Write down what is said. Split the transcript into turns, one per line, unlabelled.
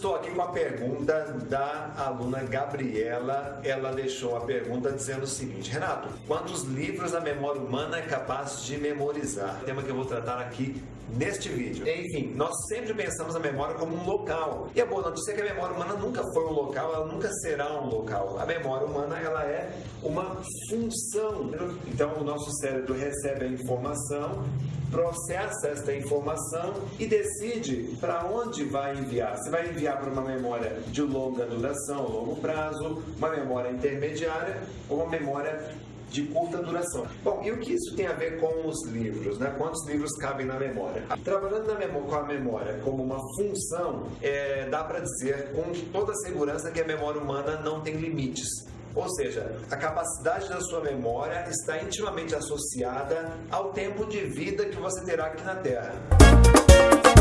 estou aqui com a pergunta da aluna Gabriela. Ela deixou a pergunta dizendo o seguinte: Renato, quantos livros a memória humana é capaz de memorizar? Tema que eu vou tratar aqui neste vídeo. Enfim, nós sempre pensamos a memória como um local. E a boa notícia é que a memória humana nunca foi um local, ela nunca será um local. A memória humana ela é uma função. Então o nosso cérebro recebe a informação, processa esta informação e decide para onde vai enviar. Se vai enviar para uma memória de longa duração, longo prazo, uma memória intermediária ou uma memória de curta duração. Bom, e o que isso tem a ver com os livros? Né? Quantos livros cabem na memória? Trabalhando na memória, com a memória como uma função, é, dá para dizer com toda segurança que a memória humana não tem limites. Ou seja, a capacidade da sua memória está intimamente associada ao tempo de vida que você terá aqui na Terra.